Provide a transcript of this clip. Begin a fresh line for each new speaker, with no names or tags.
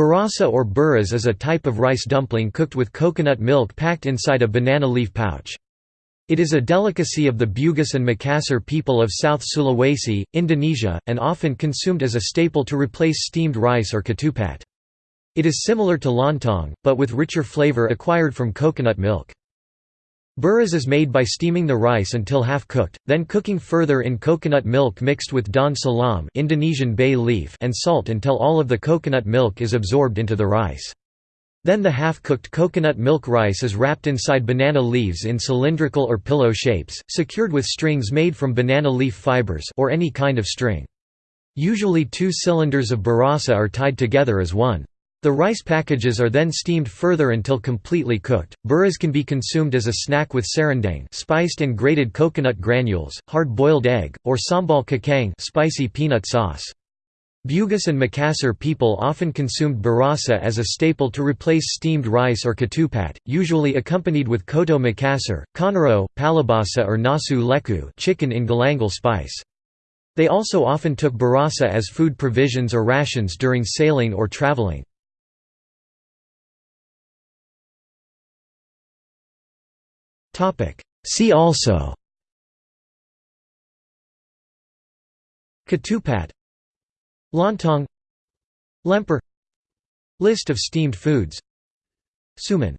Burasa or buras is a type of rice dumpling cooked with coconut milk packed inside a banana leaf pouch. It is a delicacy of the Bugis and Makassar people of South Sulawesi, Indonesia, and often consumed as a staple to replace steamed rice or ketupat. It is similar to lontong, but with richer flavor acquired from coconut milk. Buras is made by steaming the rice until half cooked, then cooking further in coconut milk mixed with daun salam Indonesian bay leaf and salt until all of the coconut milk is absorbed into the rice. Then the half-cooked coconut milk rice is wrapped inside banana leaves in cylindrical or pillow shapes, secured with strings made from banana leaf fibers or any kind of string. Usually two cylinders of burasa are tied together as one. The rice packages are then steamed further until completely cooked. Buras can be consumed as a snack with serundeng, spiced and grated coconut granules, hard-boiled egg, or sambal kacang, spicy peanut sauce. Bugis and Makassar people often consumed burasa as a staple to replace steamed rice or ketupat, usually accompanied with coto Makassar, konro, pallubasa or nasu likku chicken in galangal spice. They also often took burasa as food provisions or rations during sailing or traveling. See also Ketupat Lontong Lemper List of steamed foods Suman